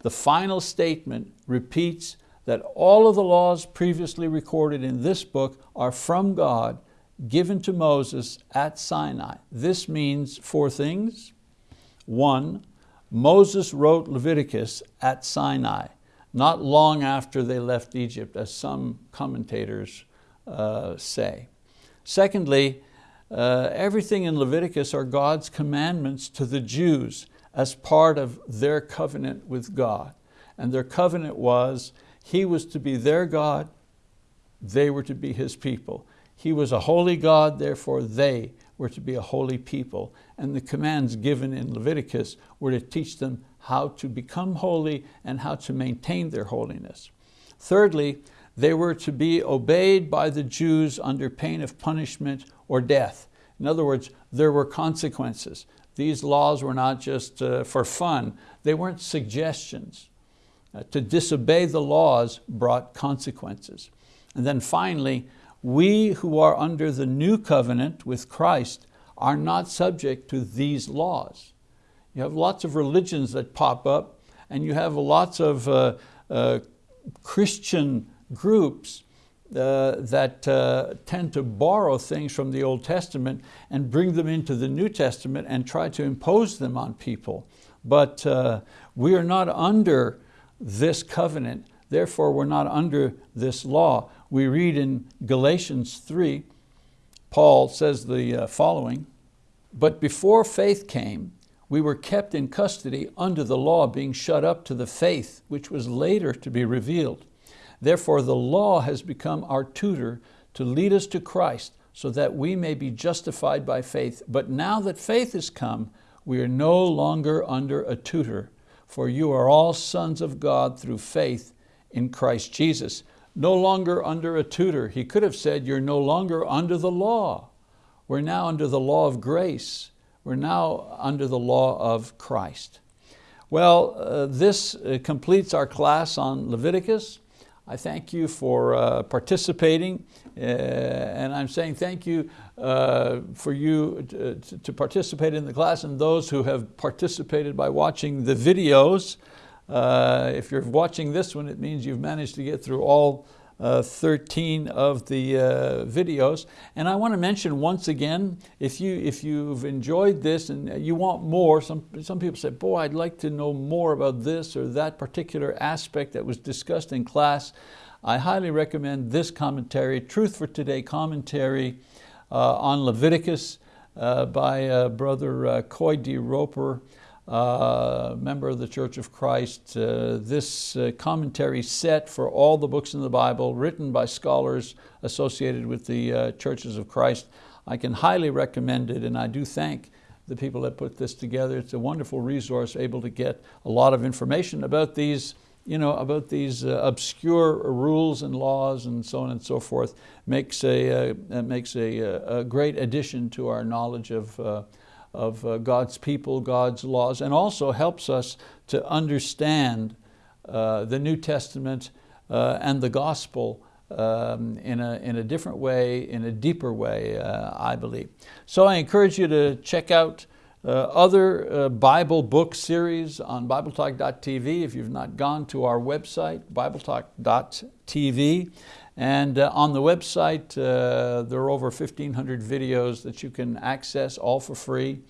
The final statement repeats that all of the laws previously recorded in this book are from God given to Moses at Sinai. This means four things. One, Moses wrote Leviticus at Sinai, not long after they left Egypt, as some commentators uh, say. Secondly, uh, everything in Leviticus are God's commandments to the Jews as part of their covenant with God. And their covenant was, He was to be their God, they were to be His people. He was a holy God, therefore they were to be a holy people. And the commands given in Leviticus were to teach them how to become holy and how to maintain their holiness. Thirdly, they were to be obeyed by the Jews under pain of punishment or death. In other words, there were consequences. These laws were not just uh, for fun, they weren't suggestions. Uh, to disobey the laws brought consequences. And then finally, we who are under the new covenant with Christ are not subject to these laws. You have lots of religions that pop up and you have lots of uh, uh, Christian groups uh, that uh, tend to borrow things from the Old Testament and bring them into the New Testament and try to impose them on people. But uh, we are not under this covenant, therefore we're not under this law we read in Galatians 3, Paul says the uh, following, but before faith came, we were kept in custody under the law being shut up to the faith which was later to be revealed. Therefore the law has become our tutor to lead us to Christ so that we may be justified by faith. But now that faith has come, we are no longer under a tutor, for you are all sons of God through faith in Christ Jesus no longer under a tutor. He could have said, you're no longer under the law. We're now under the law of grace. We're now under the law of Christ. Well, uh, this uh, completes our class on Leviticus. I thank you for uh, participating uh, and I'm saying thank you uh, for you to, to, participate in the class and those who have participated by watching the videos. Uh, if you're watching this one, it means you've managed to get through all uh, 13 of the uh, videos. And I want to mention once again, if, you, if you've enjoyed this and you want more, some, some people say, boy, I'd like to know more about this or that particular aspect that was discussed in class. I highly recommend this commentary, Truth for Today commentary uh, on Leviticus uh, by uh, Brother Coy D. Roper uh, member of the Church of Christ. Uh, this uh, commentary set for all the books in the Bible written by scholars associated with the uh, Churches of Christ. I can highly recommend it and I do thank the people that put this together. It's a wonderful resource, able to get a lot of information about these you know, about these uh, obscure rules and laws and so on and so forth makes a, makes a, a, great addition to our knowledge of, of uh, God's people, God's laws, and also helps us to understand uh, the New Testament uh, and the gospel um, in, a, in a different way, in a deeper way, uh, I believe. So I encourage you to check out uh, other uh, Bible book series on BibleTalk.tv if you've not gone to our website, BibleTalk.tv. And uh, on the website, uh, there are over 1,500 videos that you can access all for free.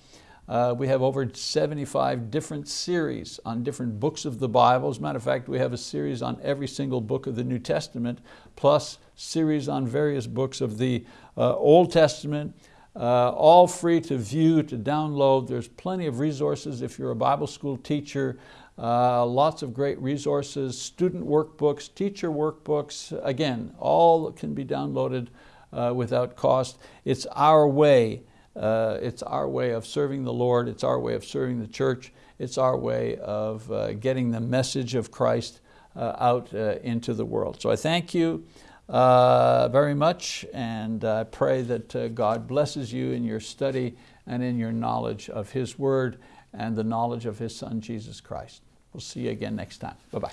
Uh, we have over 75 different series on different books of the Bible. As a matter of fact, we have a series on every single book of the New Testament, plus series on various books of the uh, Old Testament, uh, all free to view, to download. There's plenty of resources if you're a Bible school teacher. Uh, lots of great resources, student workbooks, teacher workbooks. Again, all can be downloaded uh, without cost. It's our way. Uh, it's our way of serving the Lord. It's our way of serving the church. It's our way of uh, getting the message of Christ uh, out into the world. So I thank you very much and I pray that God blesses you in your study and in your knowledge of His Word and the knowledge of His Son, Jesus Christ. We'll see you again next time. Bye-bye.